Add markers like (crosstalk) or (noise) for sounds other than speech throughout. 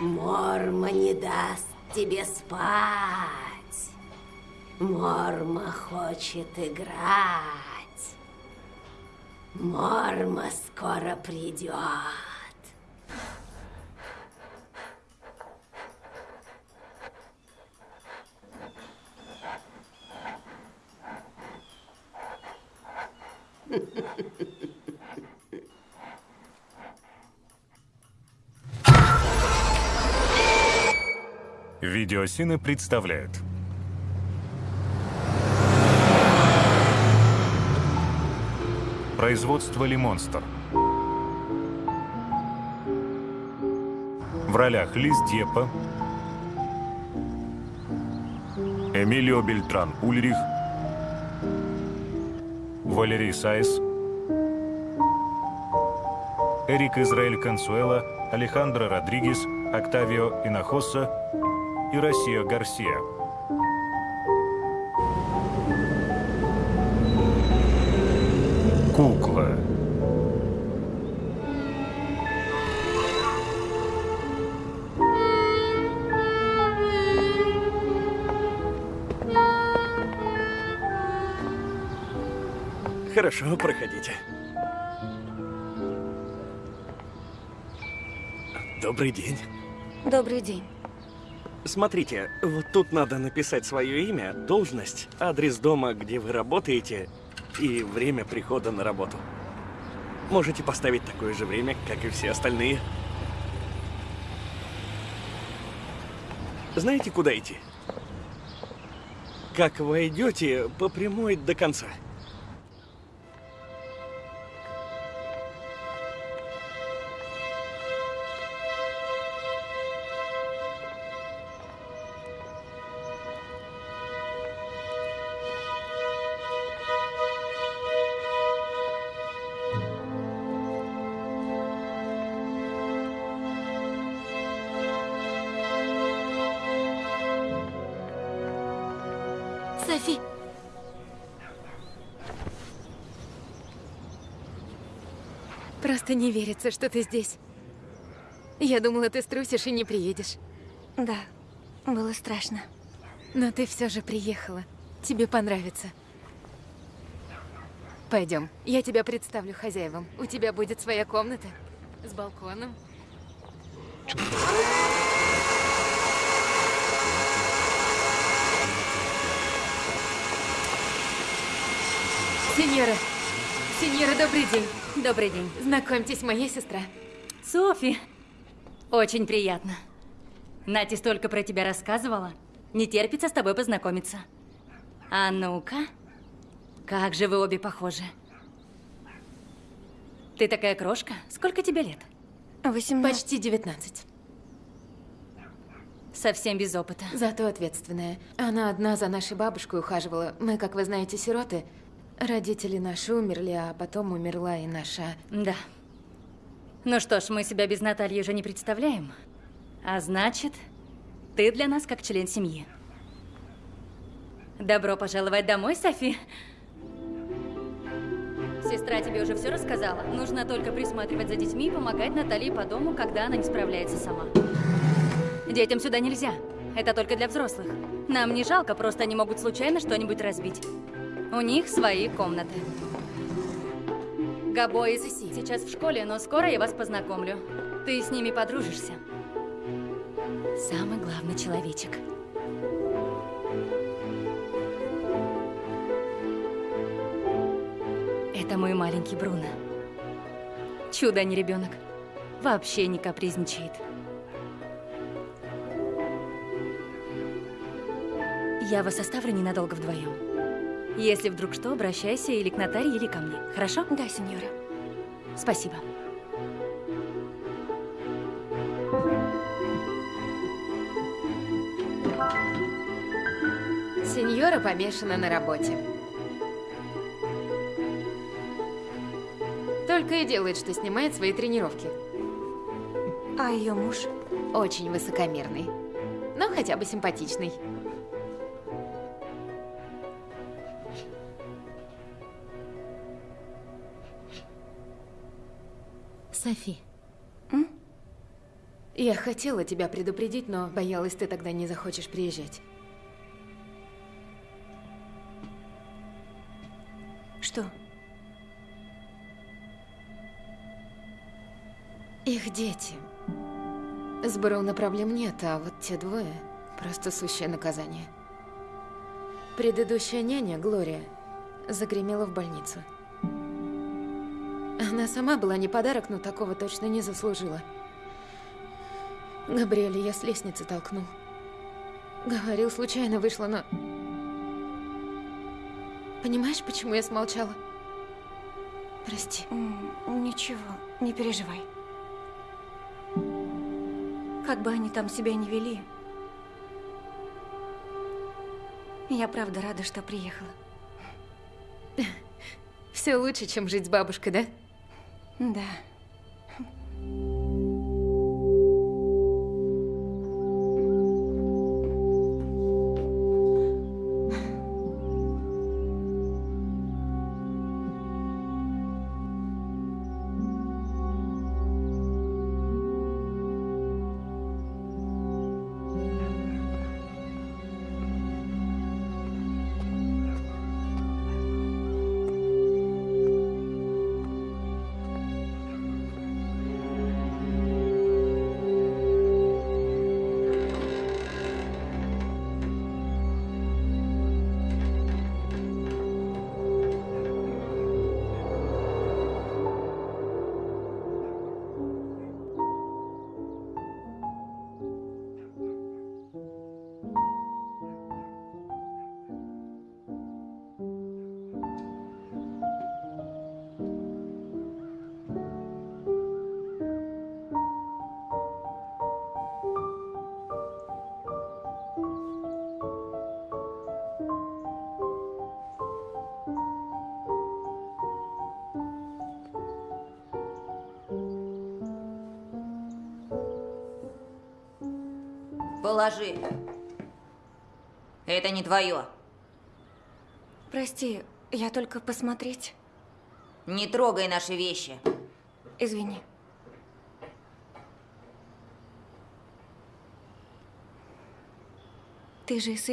Морма не даст тебе спать. Морма хочет играть. Морма скоро придет. Видеосины представляют. Производство «Лимонстер». В ролях Лиз Депа, Эмилио Бельтран Ульрих, Валерий Сайс, Эрик Израиль Консуэла, Алехандро Родригес, Октавио Инахоса и Россия Гарсия. Кукла. Хорошо, проходите. Добрый день. Добрый день. Смотрите, вот тут надо написать свое имя, должность, адрес дома, где вы работаете, и время прихода на работу. Можете поставить такое же время, как и все остальные. Знаете, куда идти? Как войдете, по прямой до конца. Просто не верится, что ты здесь. Я думала, ты струсишь и не приедешь. Да, было страшно. Но ты все же приехала. Тебе понравится. Пойдем, я тебя представлю хозяевам. У тебя будет своя комната с балконом. Сеньора, сеньора, добрый день. Добрый день. Знакомьтесь, моя сестра. Софи. Очень приятно. Нати столько про тебя рассказывала. Не терпится с тобой познакомиться. А ну-ка. Как же вы обе похожи. Ты такая крошка. Сколько тебе лет? 18. Почти 19. Совсем без опыта. Зато ответственная. Она одна за нашей бабушкой ухаживала. Мы, как вы знаете, сироты. Родители наши умерли, а потом умерла и наша... Да. Ну что ж, мы себя без Натальи уже не представляем. А значит, ты для нас как член семьи. Добро пожаловать домой, Софи. Сестра тебе уже все рассказала. Нужно только присматривать за детьми и помогать Наталье по дому, когда она не справляется сама. Детям сюда нельзя. Это только для взрослых. Нам не жалко, просто они могут случайно что-нибудь разбить. У них свои комнаты. Габо и Сиси сейчас в школе, но скоро я вас познакомлю. Ты с ними подружишься. Самый главный человечек. Это мой маленький Бруно. Чудо, а не ребенок. вообще не капризничает. Я вас оставлю ненадолго вдвоем. Если вдруг что, обращайся или к Наталье, или ко мне. Хорошо? Да, сеньора. Спасибо. Сеньора помешана на работе. Только и делает, что снимает свои тренировки. А ее муж? Очень высокомерный. Но хотя бы симпатичный. Софи. М? Я хотела тебя предупредить, но боялась, ты тогда не захочешь приезжать. Что? Их дети. С Бруно проблем нет, а вот те двое – просто сущее наказание. Предыдущая няня, Глория, загремела в больницу. Она сама была не подарок, но такого точно не заслужила. Габриэля я с лестницы толкнул. Говорил, случайно вышло, но... Понимаешь, почему я смолчала? Прости. Ничего, не переживай. Как бы они там себя не вели, я правда рада, что приехала. Все лучше, чем жить с бабушкой, да? Да. Это не твое. Прости, я только посмотреть. Не трогай наши вещи. Извини. Ты же из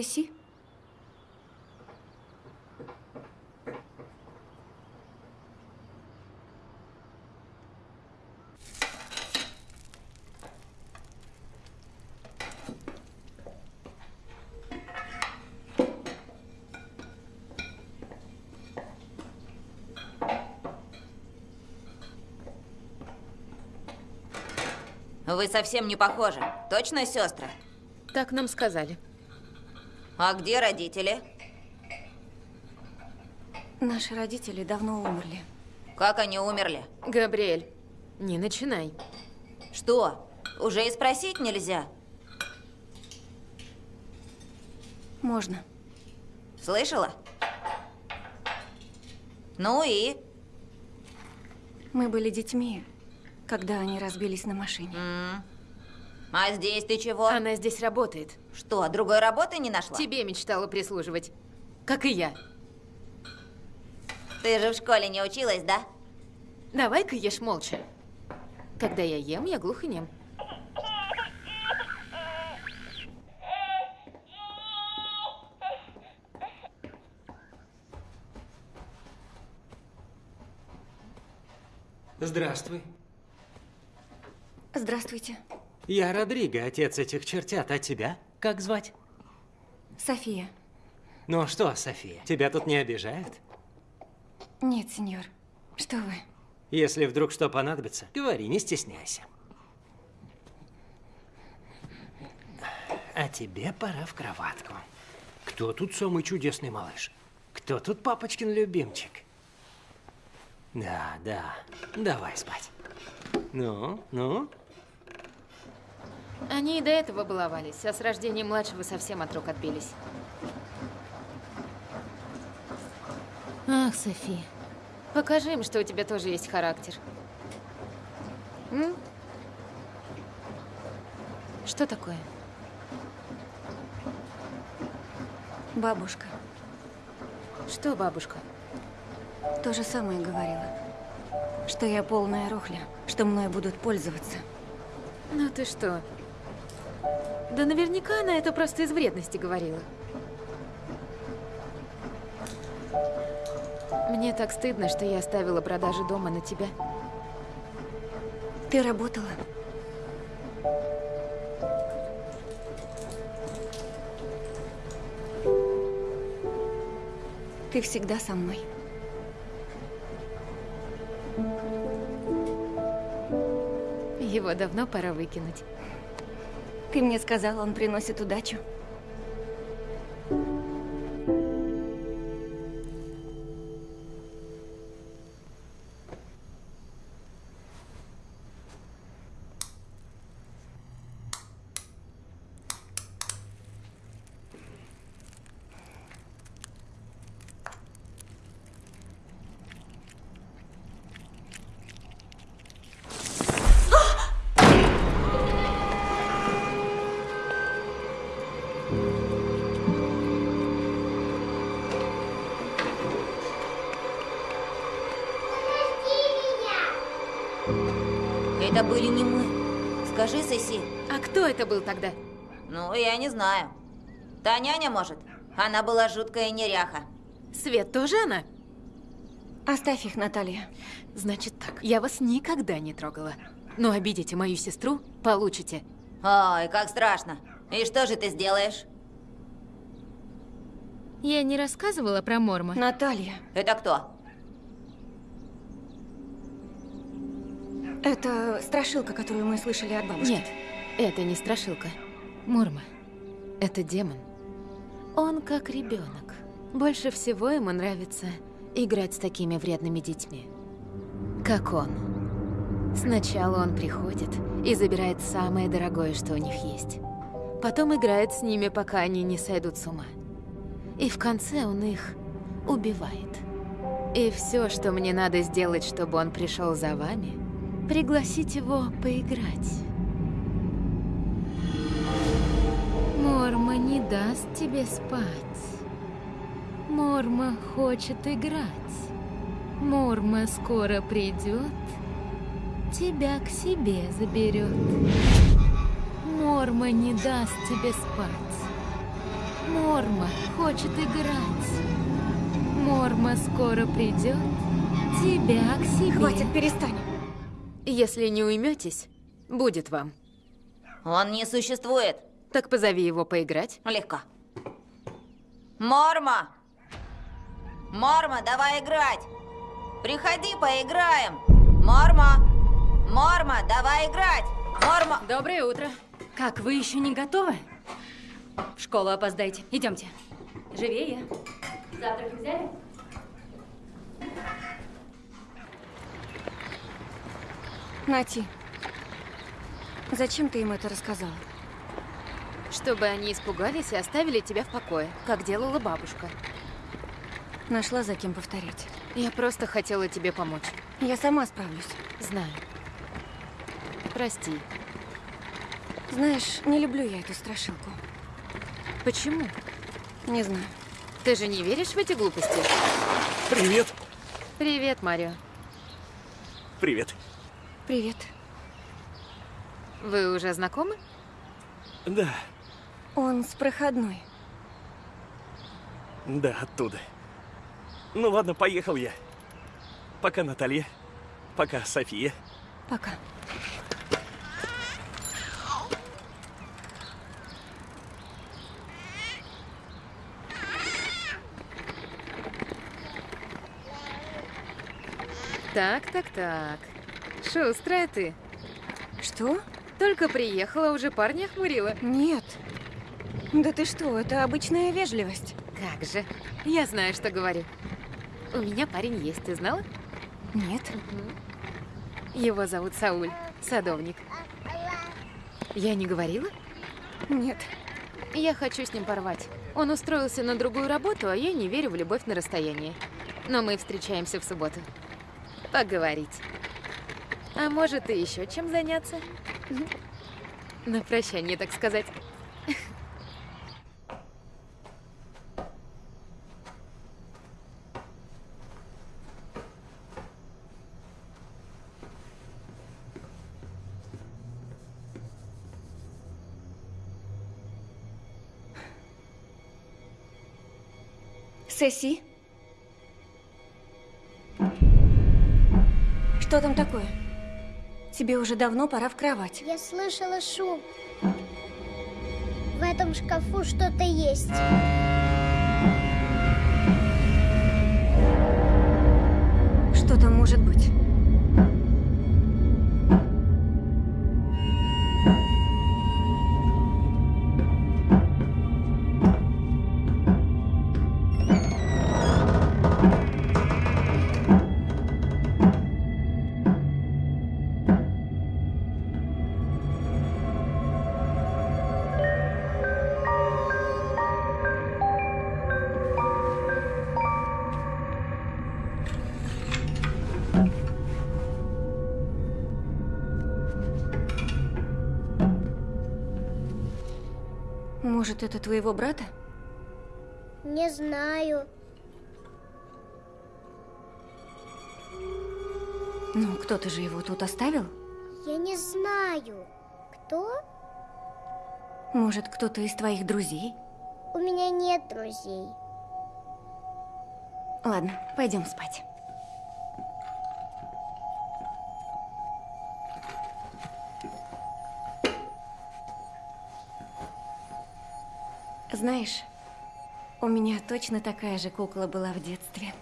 Вы совсем не похожи. Точно сестры? Так нам сказали. А где родители? Наши родители давно умерли. Как они умерли? Габриэль, не начинай. Что? Уже и спросить нельзя? Можно. Слышала? Ну и? Мы были детьми, когда они разбились на машине. М. А здесь ты чего? Она здесь работает. Что, другой работы не нашла? Тебе мечтала прислуживать. Как и я. Ты же в школе не училась, да? Давай-ка ешь молча. Когда я ем, я глух и нем. Здравствуй. Здравствуйте. Я Родриго, отец этих чертят. А тебя как звать? София. Ну а что, София, тебя тут не обижают? Нет, сеньор. Что вы? Если вдруг что понадобится, говори, не стесняйся. А тебе пора в кроватку. Кто тут самый чудесный малыш? Кто тут папочкин любимчик? Да, да, давай спать. Ну, ну, они и до этого баловались, а с рождением младшего совсем от рук отбились. Ах, Софи, покажи им, что у тебя тоже есть характер. М? Что такое? Бабушка Что, бабушка? то же самое говорила. Что я полная рухля, что мной будут пользоваться. Ну ты что? Да наверняка она это просто из вредности говорила. Мне так стыдно, что я оставила продажи дома на тебя. Ты работала? Ты всегда со мной. Его давно пора выкинуть. Ты мне сказал, он приносит удачу. Это был тогда? Ну, я не знаю. Та няня, может? Она была жуткая неряха. Свет тоже она? Оставь их, Наталья. Значит так, я вас никогда не трогала. Но обидите мою сестру, получите. Ой, как страшно. И что же ты сделаешь? Я не рассказывала про Морма. Наталья, Это кто? это страшилка, которую мы слышали от бабушки. Нет, это не страшилка. Мурма. Это демон. Он как ребенок. Больше всего ему нравится играть с такими вредными детьми. Как он. Сначала он приходит и забирает самое дорогое, что у них есть. Потом играет с ними, пока они не сойдут с ума. И в конце он их убивает. И все, что мне надо сделать, чтобы он пришел за вами, пригласить его поиграть. Морма не даст тебе спать. Морма хочет играть. Морма скоро придет, тебя к себе заберет. Морма не даст тебе спать. Морма хочет играть. Морма скоро придет, тебя к себе. Хватит, перестань. Если не уйметесь, будет вам. Он не существует. Так позови его поиграть. Легко. Морма! Морма, давай играть! Приходи, поиграем! Морма! Морма, давай играть! Морма! Доброе утро. Как, вы еще не готовы? В школу опоздаете. Идемте. Живее. Завтрак взяли? Нати, зачем ты им это рассказала? Чтобы они испугались и оставили тебя в покое, как делала бабушка. Нашла за кем повторять. Я просто хотела тебе помочь. Я сама справлюсь. Знаю. Прости. Знаешь, не люблю я эту страшилку. Почему? Не знаю. Ты же не веришь в эти глупости? Привет. Привет, Марио. Привет. Привет. Вы уже знакомы? Да, Он с проходной. да, оттуда. Ну ладно, поехал я. Пока, Наталья. Пока, София. Пока. Так, так, так. Шустрая ты. Что? Только приехала, уже парня охмурила. Нет. Да ты что, это обычная вежливость. Как же. Я знаю, что говорю. У меня парень есть, ты знала? Нет. Его зовут Сауль, садовник. Я не говорила? Нет. Я хочу с ним порвать. Он устроился на другую работу, а я не верю в любовь на расстоянии. Но мы встречаемся в субботу. Поговорить. А может, и еще чем заняться? На прощание, так сказать. Сесси? Что там такое? Тебе уже давно пора в кровать. Я слышала шум. В этом шкафу что-то есть. Что там может быть? Может, это твоего брата? Не знаю. Ну, кто-то же его тут оставил? Я не знаю. Кто? Может, кто-то из твоих друзей? У меня нет друзей. Ладно, пойдем спать. Знаешь, у меня точно такая же кукла была в детстве.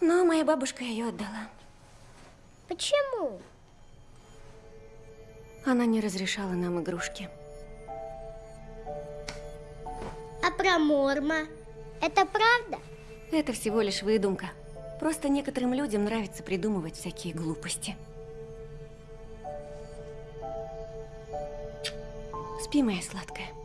Но моя бабушка ее отдала. Почему? Она не разрешала нам игрушки. А про Морма? Это правда? Это всего лишь выдумка. Просто некоторым людям нравится придумывать всякие глупости. Спи, моя сладкая.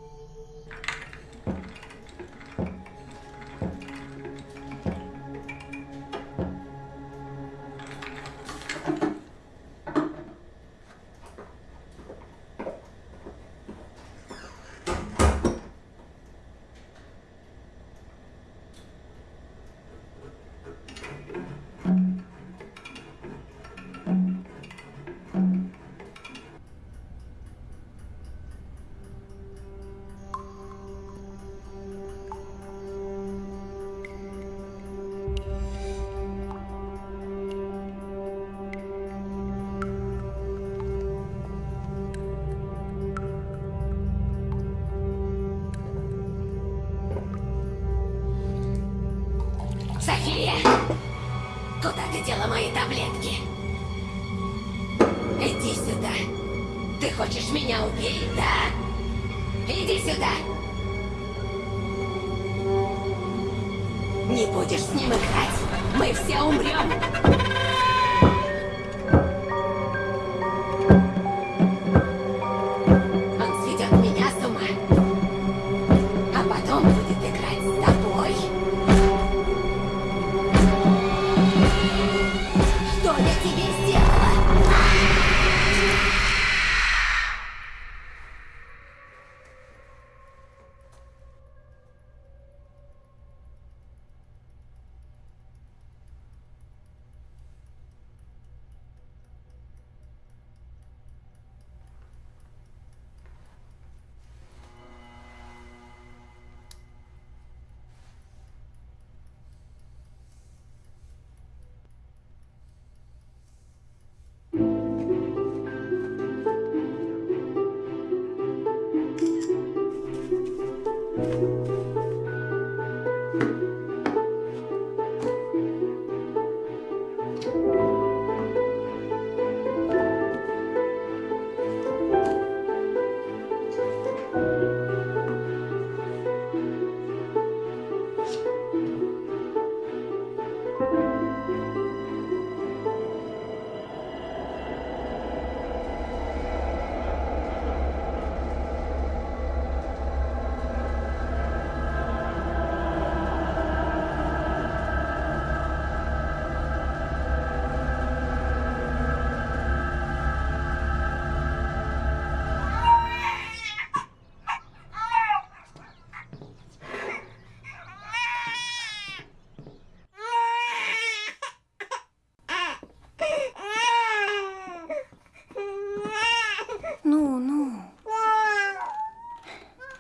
Ну, ну.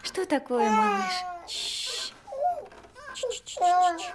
Что такое, малыш? Чш. Тише.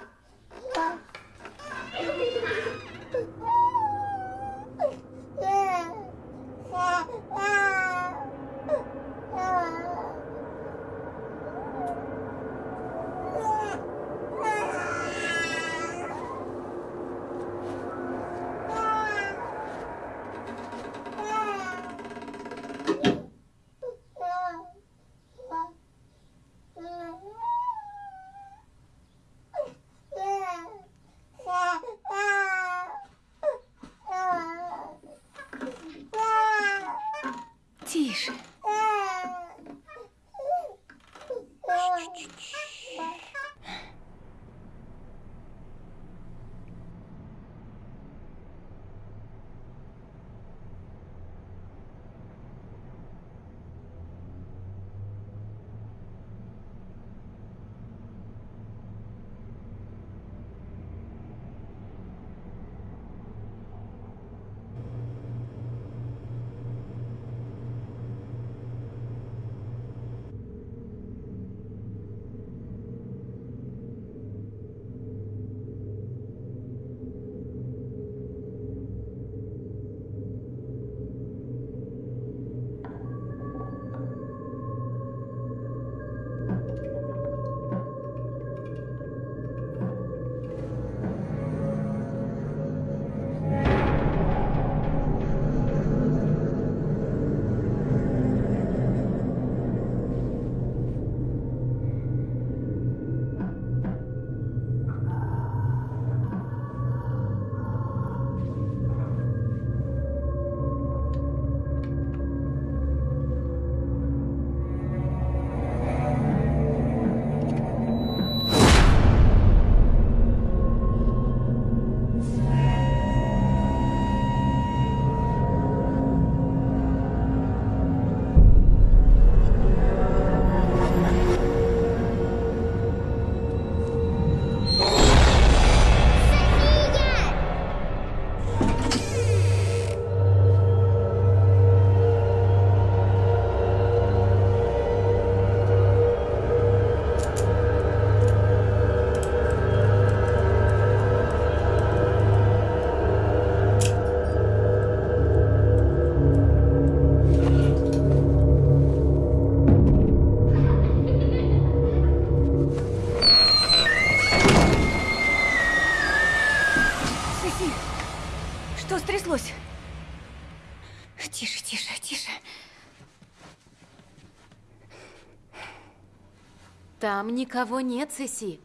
Там никого нет, Сеси.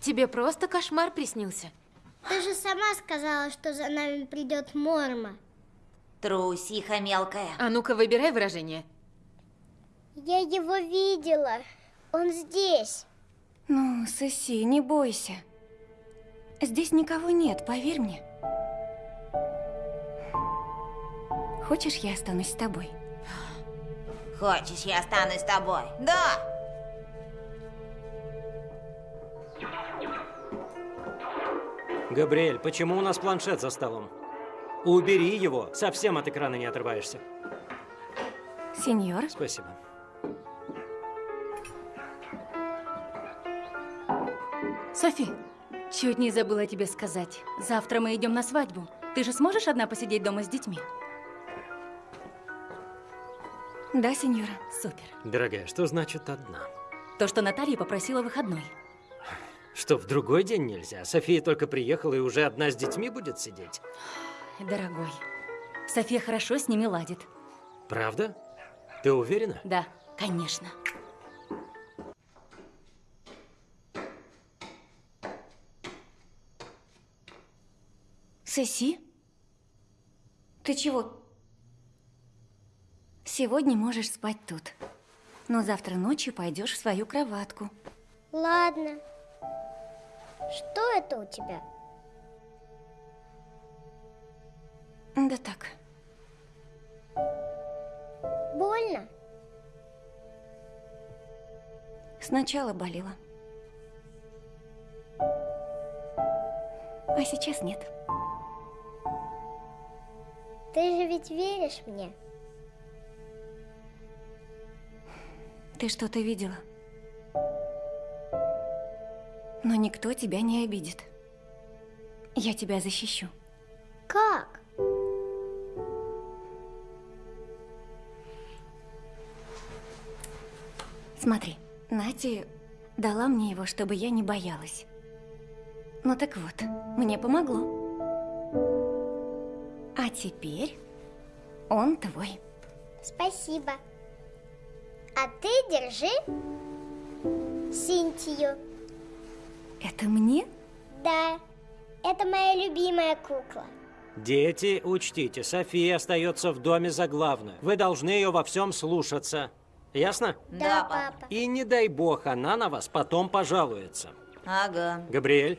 Тебе просто кошмар приснился. Ты же сама сказала, что за нами придет Морма. Трусиха мелкая. А ну-ка, выбирай выражение. Я его видела. Он здесь. Ну, Соси, не бойся. Здесь никого нет, поверь мне. Хочешь, я останусь с тобой? Хочешь, я останусь с тобой? Да! Габриэль, почему у нас планшет за столом? Убери его, совсем от экрана не отрываешься. Сеньор? Спасибо. Софи, чуть не забыла тебе сказать. Завтра мы идем на свадьбу. Ты же сможешь одна посидеть дома с детьми? Да, сеньора. Супер. Дорогая, что значит одна? То, что Наталья попросила выходной. Что, в другой день нельзя? София только приехала и уже одна с детьми будет сидеть? Дорогой, София хорошо с ними ладит. Правда? Ты уверена? Да, конечно. Соси? Ты чего? Сегодня можешь спать тут. Но завтра ночью пойдешь в свою кроватку. Ладно. Что это у тебя? Да так. Больно? Сначала болело. А сейчас нет. Ты же ведь веришь мне? Ты что-то видела. Но никто тебя не обидит. Я тебя защищу. Как? Смотри, Нати дала мне его, чтобы я не боялась. Ну так вот, мне помогло. А теперь он твой. Спасибо. А ты держи Синтию. Это мне? Да, это моя любимая кукла. Дети, учтите, София остается в доме за главную. Вы должны ее во всем слушаться. Ясно? Да, папа. И не дай бог, она на вас потом пожалуется. Ага. Габриэль,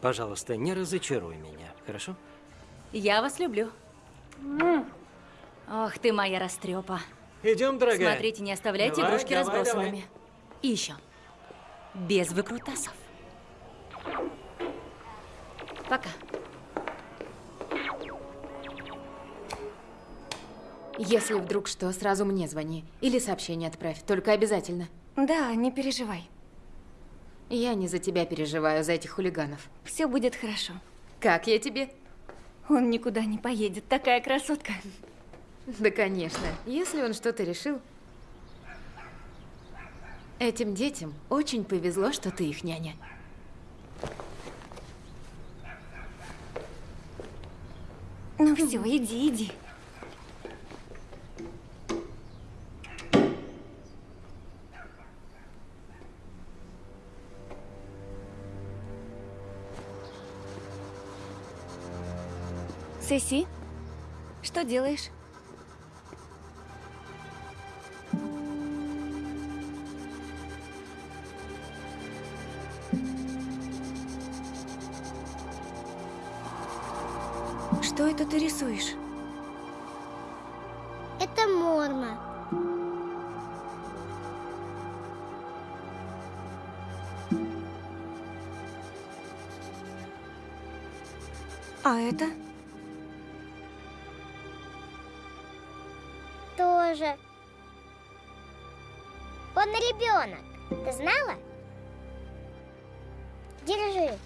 пожалуйста, не разочаруй меня, хорошо? Я вас люблю. Ох ты моя растрепа. Идем, дорогая. Смотрите, не оставляйте Давай, игрушки давай, разбросанными. И еще. Без выкрутасов. Пока. Если вдруг что, сразу мне звони. Или сообщение отправь, только обязательно. Да, не переживай. Я не за тебя переживаю, за этих хулиганов. Все будет хорошо. Как я тебе? Он никуда не поедет, такая красотка. Да, конечно. Если он что-то решил... Этим детям очень повезло, что ты их няня. Ну все, иди, иди. Сеси, что делаешь? Это ты рисуешь? Это Морма. А это? Тоже. Он ребенок. Ты знала? Держи.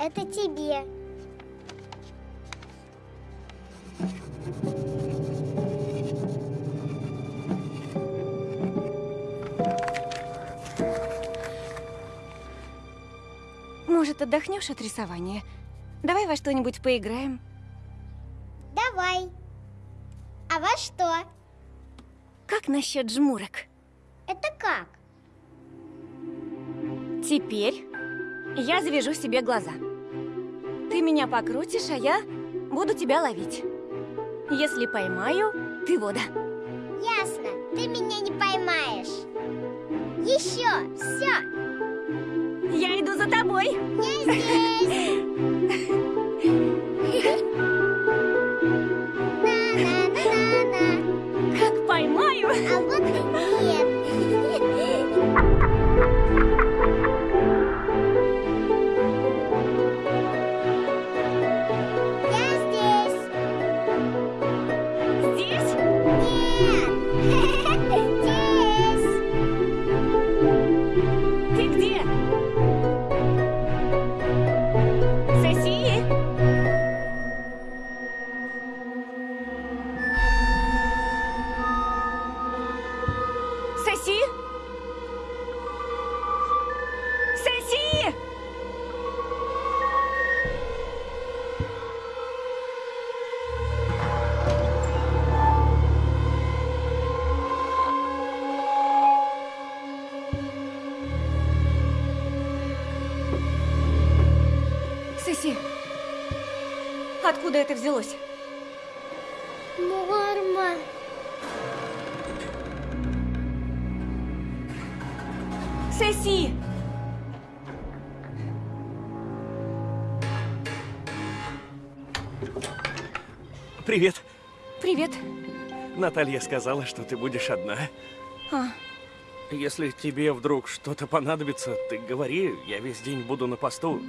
Это тебе. Может, отдохнешь от рисования? Давай во что-нибудь поиграем. Давай. А во что? Как насчет жмурок? Это как? Теперь я завяжу себе глаза. Ты меня покрутишь, а я буду тебя ловить. Если поймаю, ты вода. Ясно. Ты меня не поймаешь. Еще. Все. Я иду за тобой. Я здесь. (laughs) взялось? Морма. Соси! Привет. Привет. Наталья сказала, что ты будешь одна. А, Если тебе вдруг что-то понадобится, ты говори, я весь день буду на посту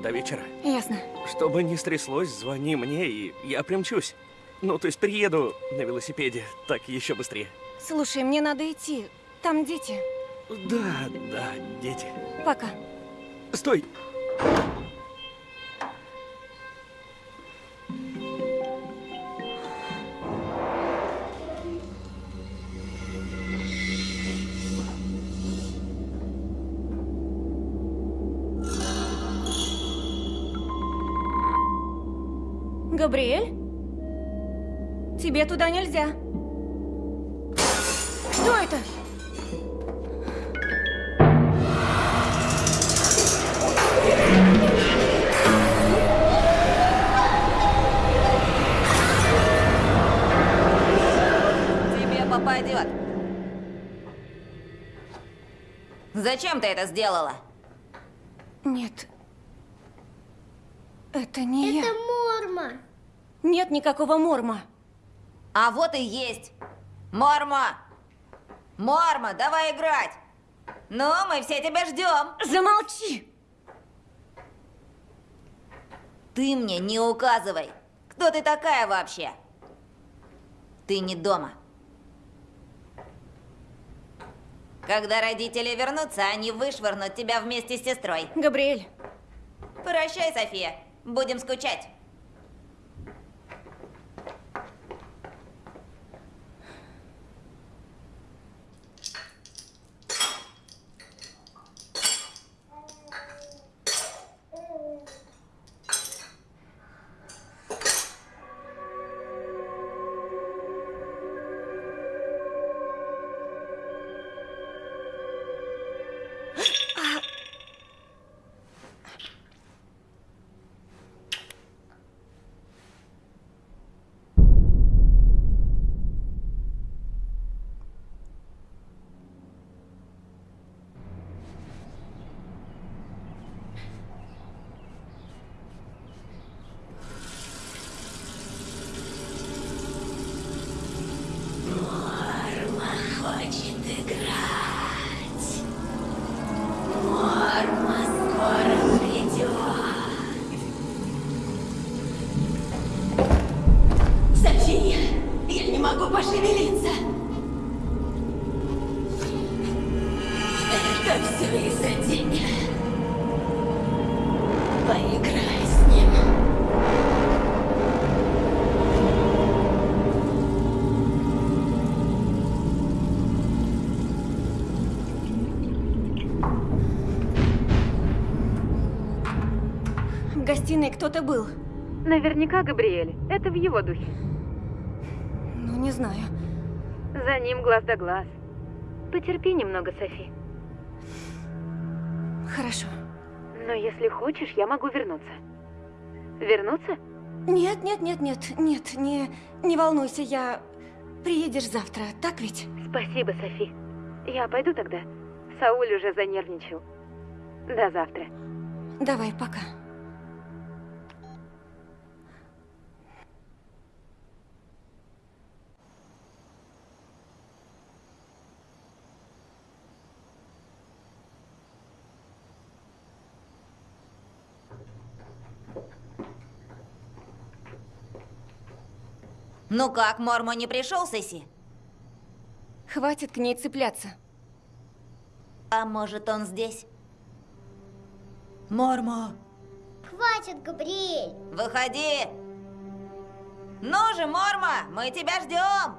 до вечера. ясно. Что бы ни стряслось, звони мне, и я примчусь. Ну, то есть приеду на велосипеде, так еще быстрее. Слушай, мне надо идти. Там дети. Да, да, дети. Пока. Стой! Габриэль? Тебе туда нельзя. Что это? Тебе попадет. Зачем ты это сделала? Нет. Это не Это я. Морма. Нет никакого морма. А вот и есть. Морма! Морма, давай играть! Ну, мы все тебя ждем. Замолчи! Ты мне не указывай. Кто ты такая вообще? Ты не дома. Когда родители вернутся, они вышвырнут тебя вместе с сестрой. Габриэль, Прощай, София. Будем скучать. Могу пошевелиться. Это все из-за тебя. Поиграй с ним. в гостиной кто-то был. Наверняка Габриэль. Это в его духе. Знаю. За ним глаз да глаз. Потерпи немного, Софи. Хорошо. Но если хочешь, я могу вернуться. Вернуться? Нет, нет, нет, нет, нет, не, не волнуйся, я... Приедешь завтра, так ведь? Спасибо, Софи. Я пойду тогда. Сауль уже занервничал. До завтра. Давай, пока. Ну как, Мормо не пришел, Сесси? Хватит к ней цепляться. А может, он здесь? Мормо, Хватит, Габриэль. выходи! Ну же, Мормо, мы тебя ждем!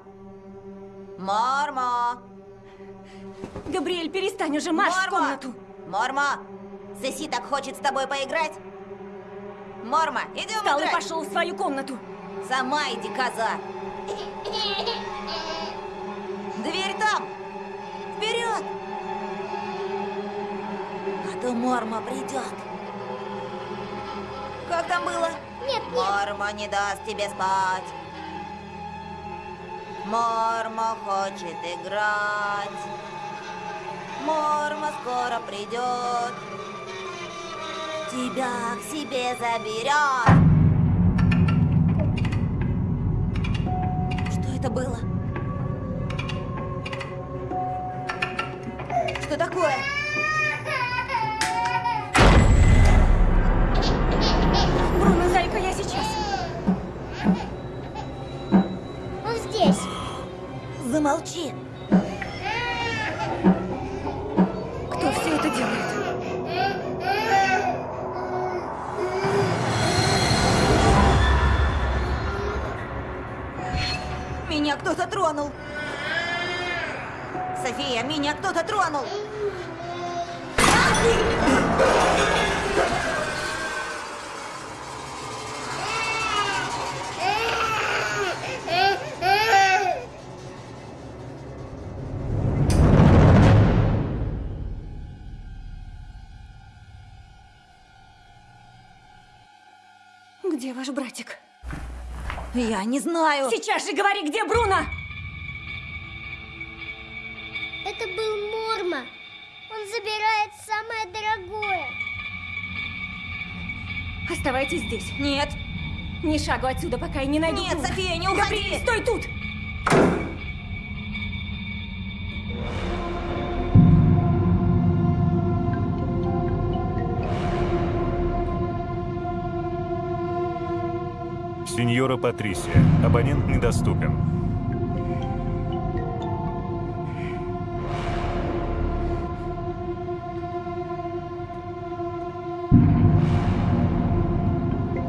Мормо! Габриэль, перестань уже, марш в Мормо! комнату! Мормо! Сеси так хочет с тобой поиграть. Мормо, идем Встал и играть. пошел в свою комнату. Сама иди, коза. Дверь там. Вперед. А то Морма придет. Как там было? Нет, нет. Морма не даст тебе спать. Морма хочет играть. Морма скоро придет. Тебя к себе заберет. Это было? Что такое? Бруно, зайка, я сейчас. Он здесь. Замолчи. Меня кто-то тронул. София, меня кто-то тронул. Где ваш братик? Я не знаю. Сейчас же говори, где Бруно! Это был Морма. Он забирает самое дорогое. Оставайтесь здесь. Нет. Ни шагу отсюда, пока я не найду Нет. София, не уходи. Габриэль, стой тут! Сеньора Патрисия. Абонент недоступен.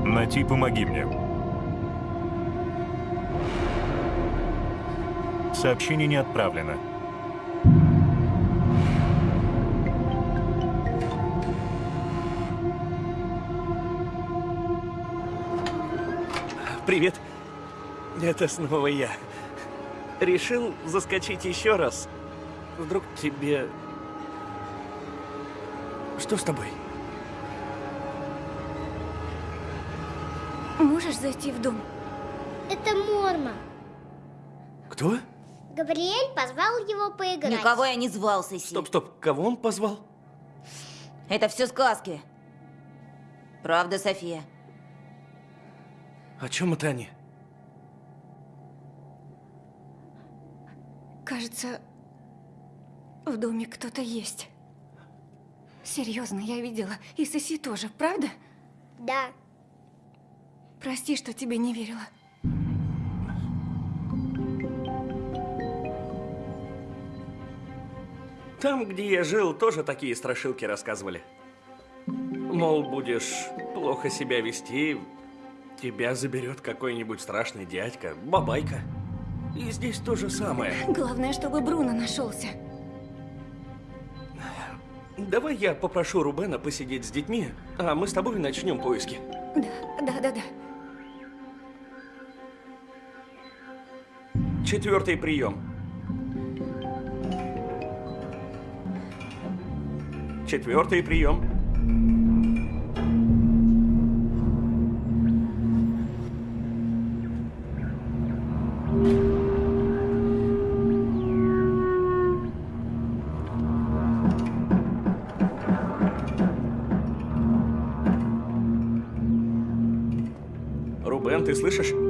Нати, помоги мне. Сообщение не отправлено. Привет. Это снова я. Решил заскочить еще раз. Вдруг тебе... Что с тобой? Можешь зайти в дом? Это Морма. Кто? Габриэль позвал его поиграть. Никого я не звал, Соси. Стоп, стоп. Кого он позвал? Это все сказки. Правда, София? О чем это они? Кажется, в доме кто-то есть. Серьезно, я видела. И Соси тоже, правда? Да. Прости, что тебе не верила. Там, где я жил, тоже такие страшилки рассказывали. Мол, будешь плохо себя вести, тебя заберет какой-нибудь страшный дядька, бабайка. И здесь то же самое. Главное, чтобы Бруно нашелся. Давай я попрошу Рубена посидеть с детьми, а мы с тобой начнем поиски. Да, да, да, да. Четвертый прием. Четвертый прием. 我就试试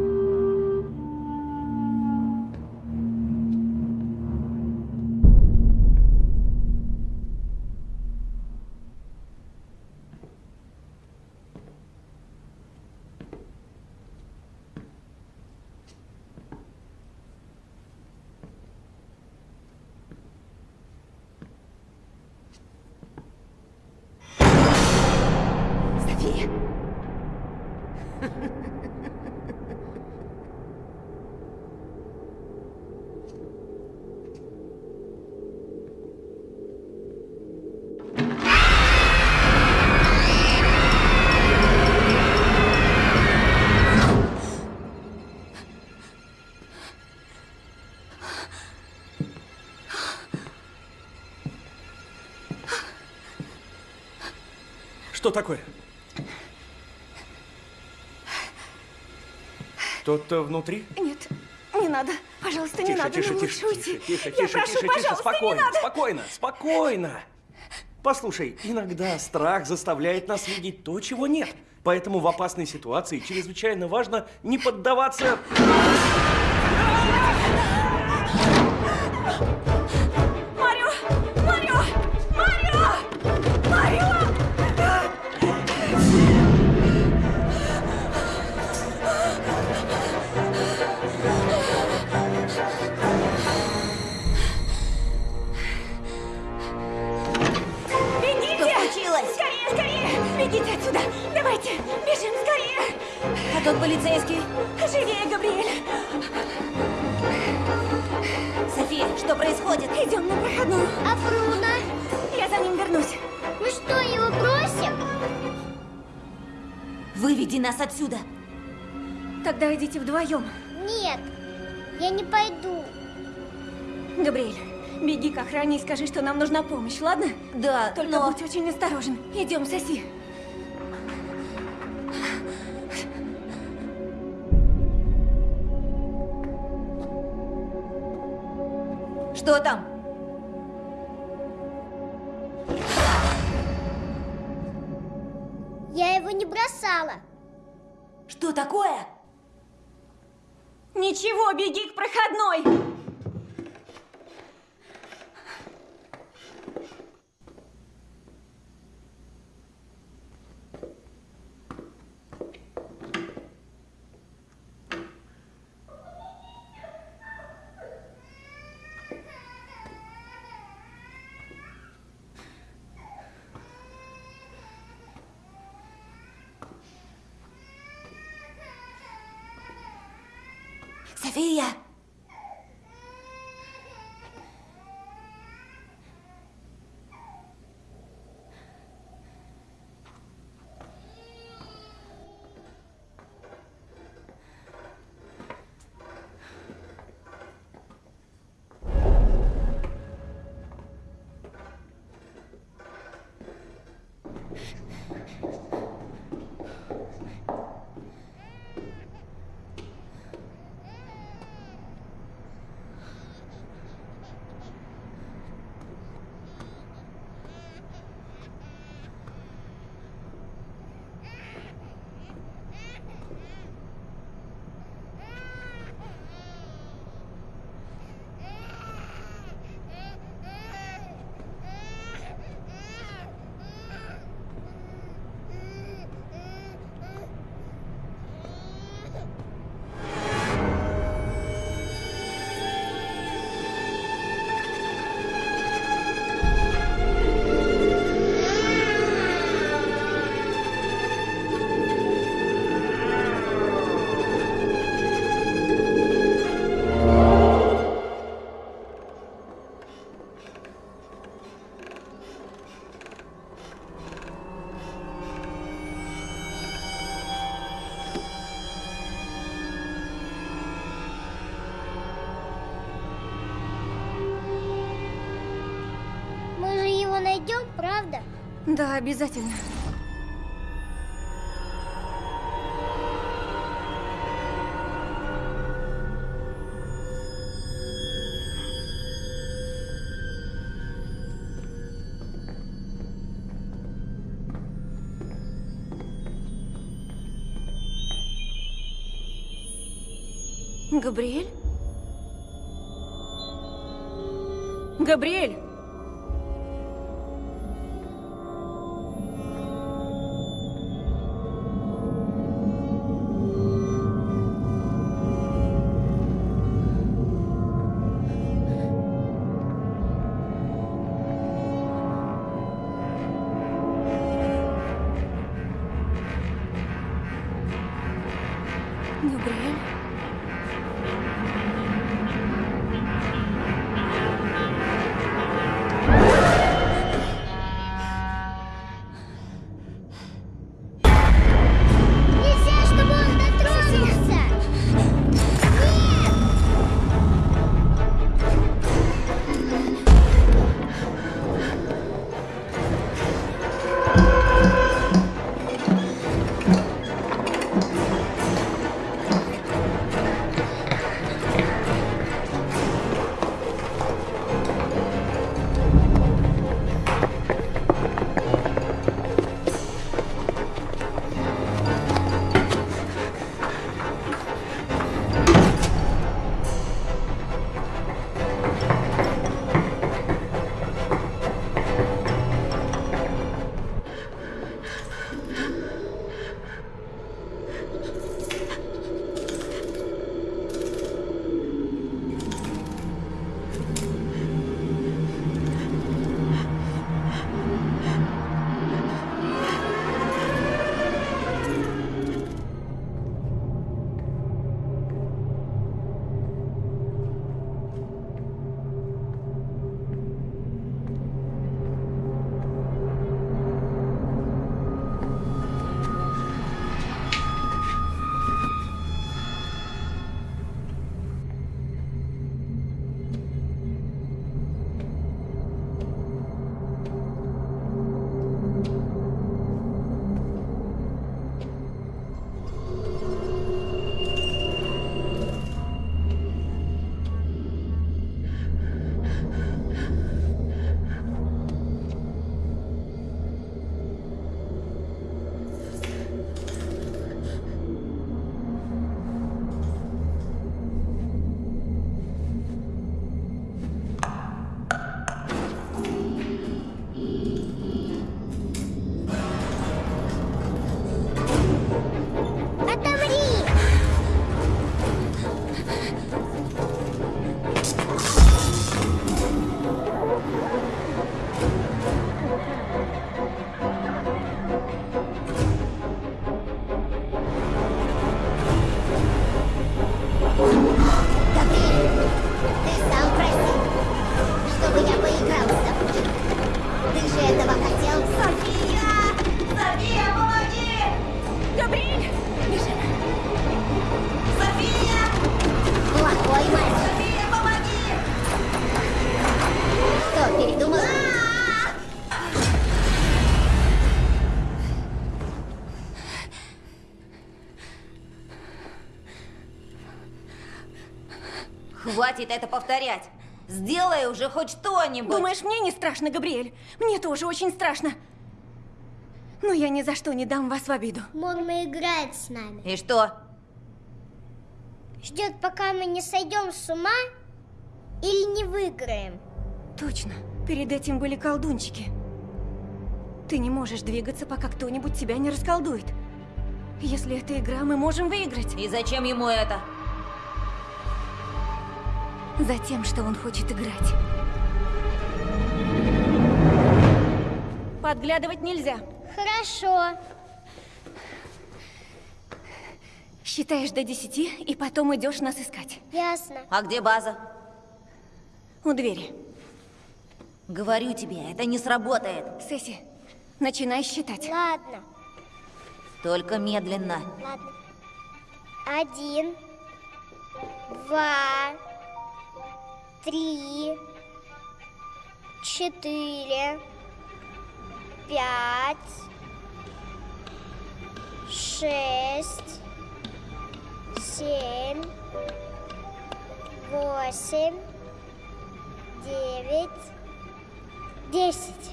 такое? Кто-то внутри? Нет, не надо. Пожалуйста, не Тише, надо. тише, Нам тише, тише, уйти. тише, Я тише, прошу, тише, тише, спокойно, не надо. спокойно, спокойно. Послушай, иногда страх заставляет нас видеть то, чего нет. Поэтому в опасной ситуации чрезвычайно важно не поддаваться... полицейский? Живее, Габриэль! Что происходит? Идем на проходную. А Бруно? Я за ним вернусь. Мы что, его бросим? Выведи нас отсюда. Тогда идите вдвоем. Нет, я не пойду. Габриэль, беги к охране и скажи, что нам нужна помощь, ладно? Да, Только но... будь очень осторожен. Идем, соси. Что там? Я его не бросала. Что такое? Ничего, беги к проходной. Да, обязательно. Габриэль? Хватит это повторять. Сделай уже хоть что-нибудь. Думаешь, мне не страшно, Габриэль? Мне тоже очень страшно. Но я ни за что не дам вас в обиду. Морма играет с нами. И что? Ждет, пока мы не сойдем с ума или не выиграем. Точно. Перед этим были колдунчики. Ты не можешь двигаться, пока кто-нибудь тебя не расколдует. Если это игра, мы можем выиграть. И зачем ему это? Затем, что он хочет играть. Подглядывать нельзя. Хорошо. Считаешь до десяти, и потом идешь нас искать. Ясно. А где база? У двери. Говорю тебе, это не сработает. Сесси, начинай считать. Ладно, Только медленно. ладно. Один, два, три, четыре, пять, шесть, семь, восемь, девять, десять.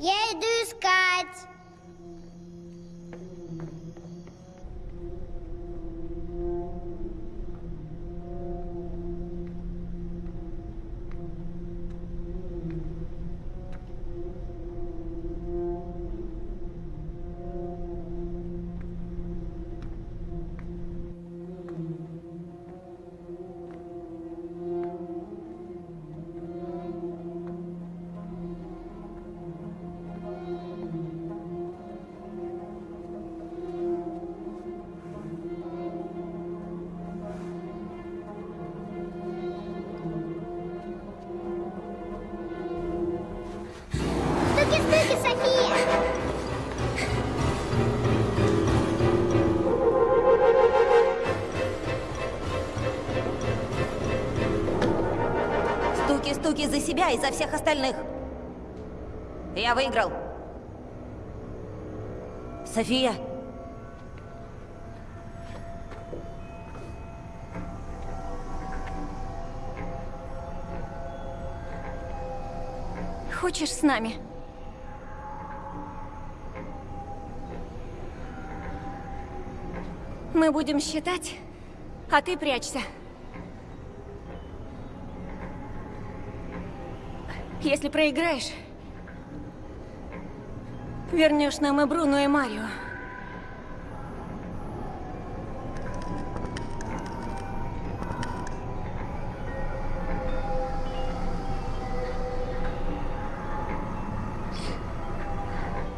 Я иду искать. Себя и за всех остальных. Я выиграл. София, Хочешь с нами? Мы будем считать, а ты прячься. Если проиграешь, вернешь нам и Бруно, и Марио.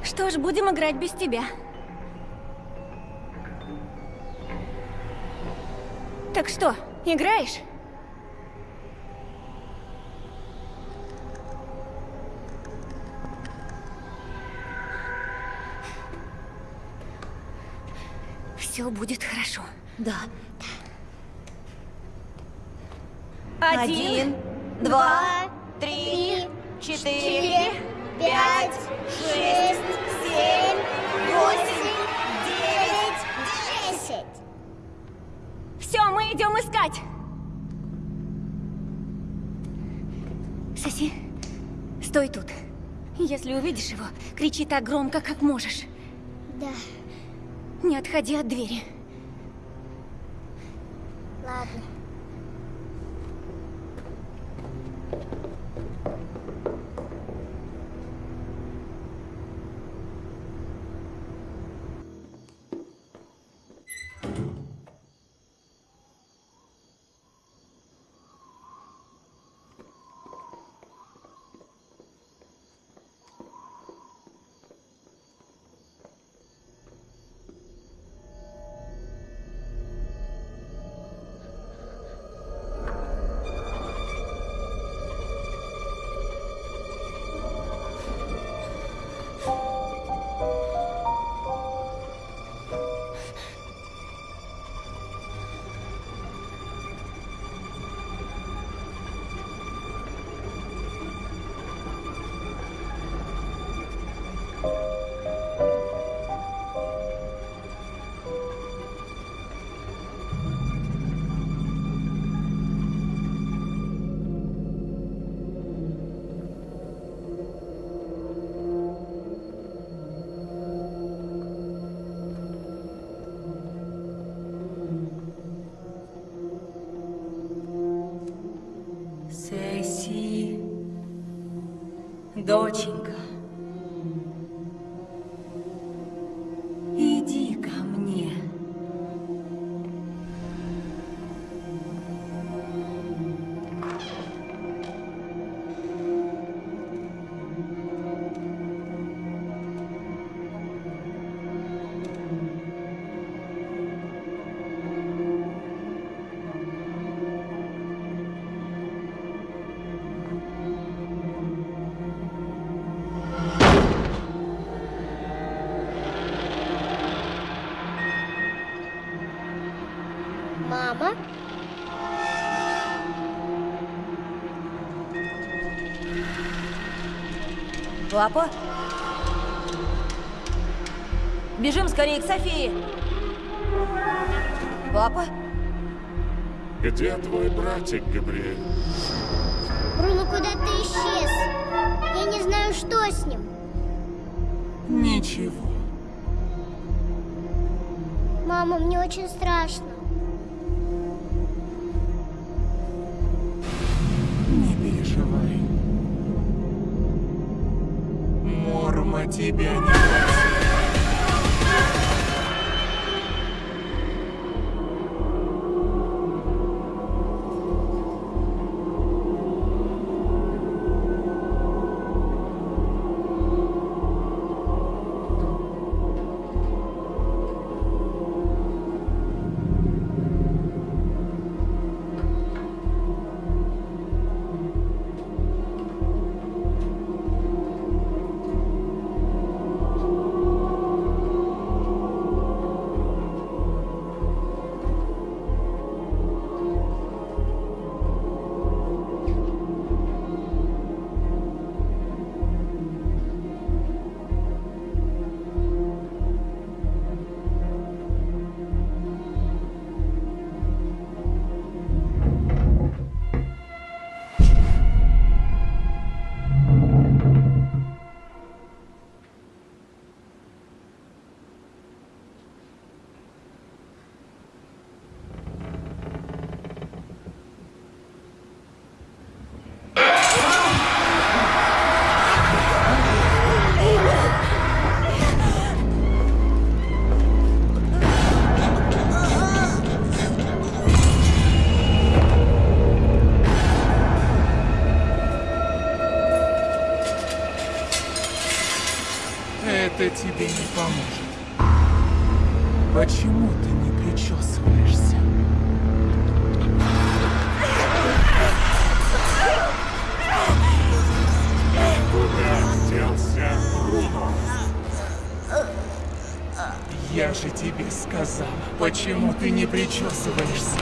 Что ж, будем играть без тебя. Так что, играешь? Все будет хорошо. да. Один, два, три, четыре, пять, шесть, семь, восемь, девять, Десять. Все, мы идем искать. Соси, стой тут. Если увидишь его, кричи так громко, как можешь. Да, Не отходи от двери. Папа? Бежим скорее к Софии. Папа? Где твой братик, Габриэль? Бруно куда-то исчез. Я не знаю, что с ним. Ничего. Мама, мне очень страшно. Тебе не поможет. Почему ты не причесываешься? Куда делся Бруно? Я же тебе сказала, почему ты не причесываешься?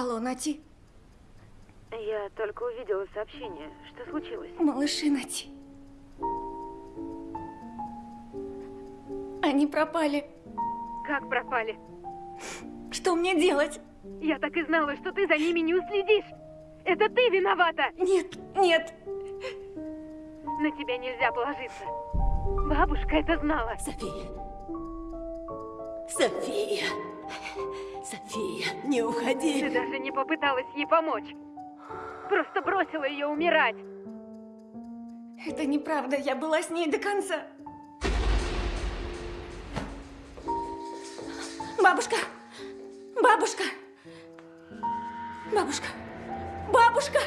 Алло, Нати. Я только увидела сообщение. Что случилось? Малыши Нати. Они пропали. Как пропали? Что мне делать? Я так и знала, что ты за ними не уследишь. Это ты виновата. Нет, нет. На тебя нельзя положиться. Бабушка это знала. София. София. София, не уходи. Ты даже не попыталась ей помочь. Просто бросила ее умирать. Это неправда, я была с ней до конца. Бабушка! Бабушка! Бабушка! Бабушка!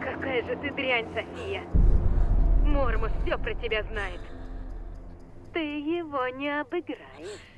Какая же ты дрянь, София. Мормус все про тебя знает. Ты его не обыграешь.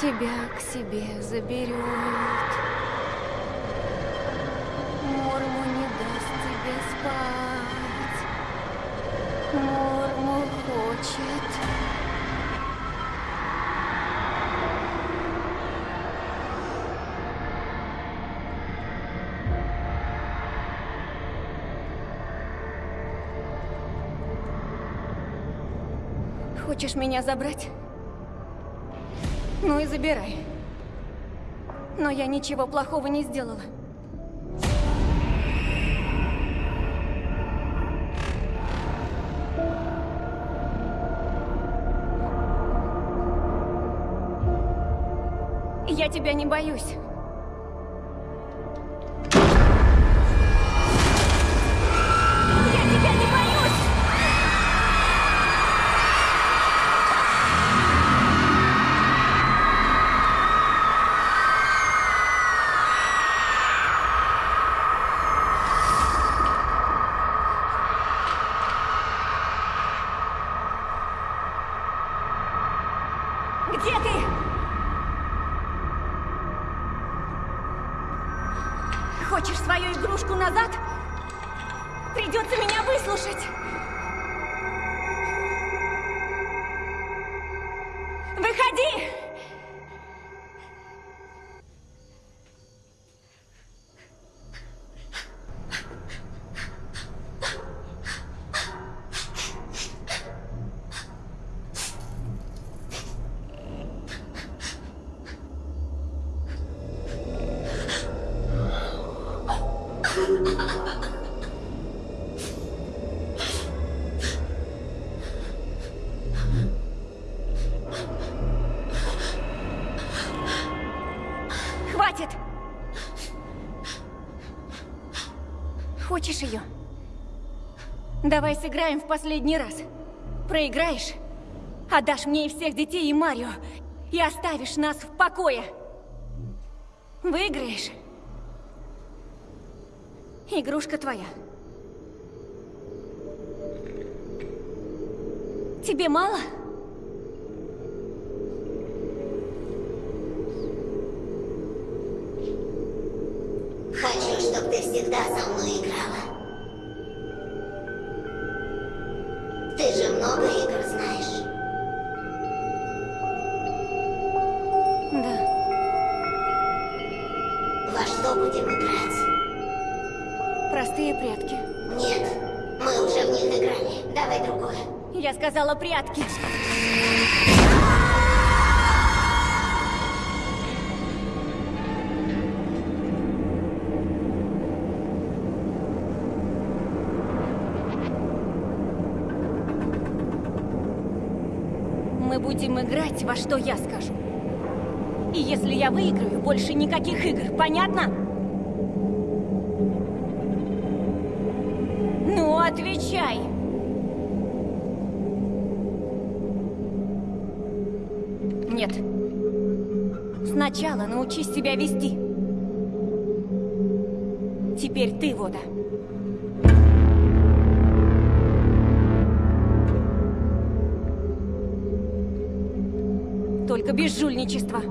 Тебя к себе заберет. Морму не даст тебе спать. Морму хочет. Хочешь меня забрать? Ну и забирай. Но я ничего плохого не сделала. Я тебя не боюсь. Давай сыграем в последний раз. Проиграешь, отдашь мне и всех детей, и Марио, и оставишь нас в покое. Выиграешь, игрушка твоя. Тебе мало? Хочу, чтобы ты всегда со мной играла. сказала прятки. Мы будем играть во что я скажу. И если я выиграю, больше никаких игр, понятно? Ну, отвечай! научись себя вести. Теперь ты, Вода. Только без жульничества.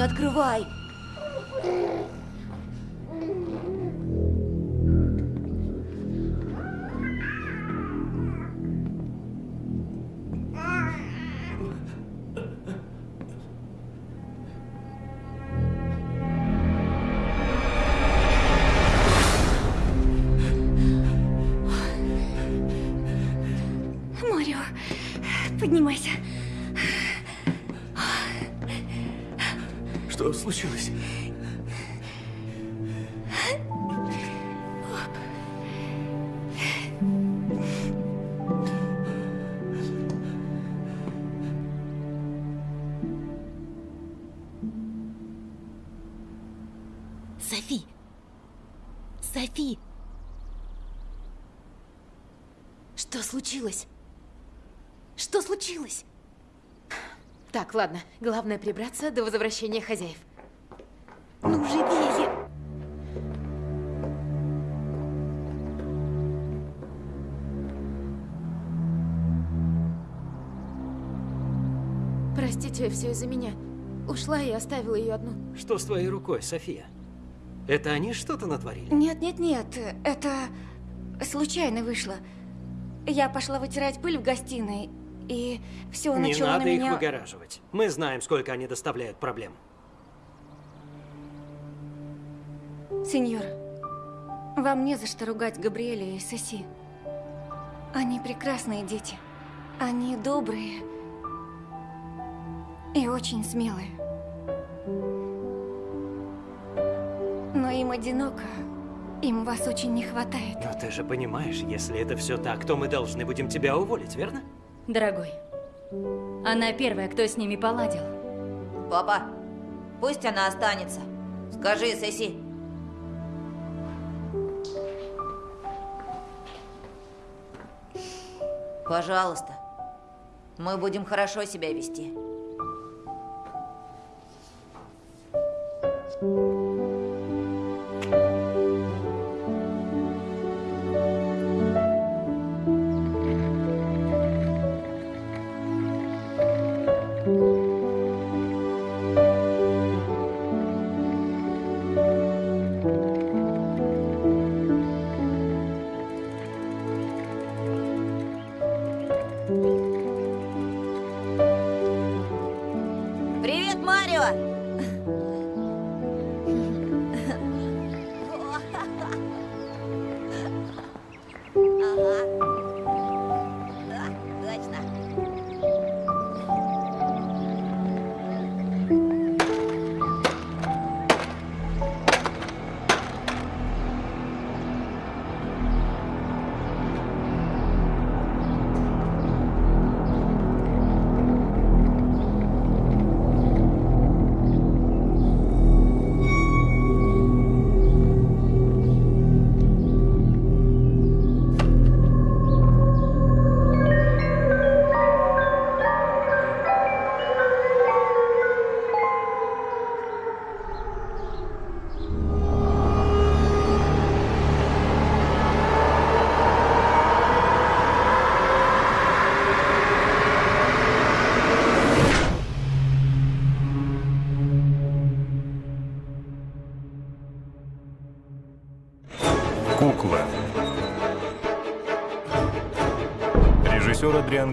Открывай. Ладно. Главное прибраться до возвращения хозяев. Ну, живее! Простите, все из-за меня. Ушла и оставила ее одну. Что с твоей рукой, София? Это они что-то натворили? Нет, нет, нет, это случайно вышло. Я пошла вытирать пыль в гостиной, и все Не надо на их меня... выгораживать. Мы знаем, сколько они доставляют проблем. Сеньор, вам не за что ругать Габриэля и Соси. Они прекрасные дети. Они добрые и очень смелые. Но им одиноко. Им вас очень не хватает. Но ты же понимаешь, если это все так, то мы должны будем тебя уволить, верно? Дорогой, она первая, кто с ними поладил. Папа, пусть она останется. Скажи, Сеси. Пожалуйста. Мы будем хорошо себя вести. Привет,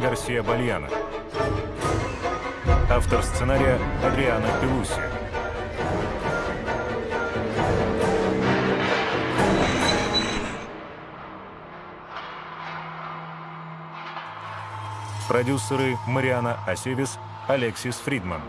Гарсия Бальяна. Автор сценария Адриана Пелуси. Продюсеры Мариана Асевис, Алексис Фридман.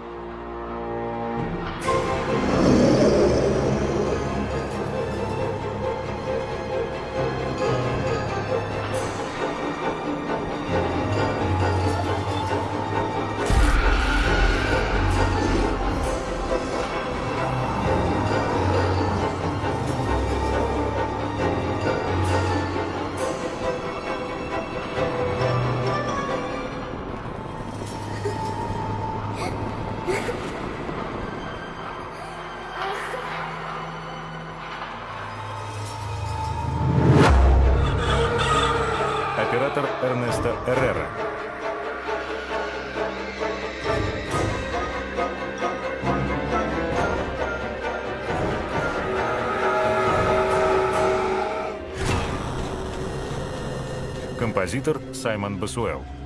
Композитор Саймон Басуэл.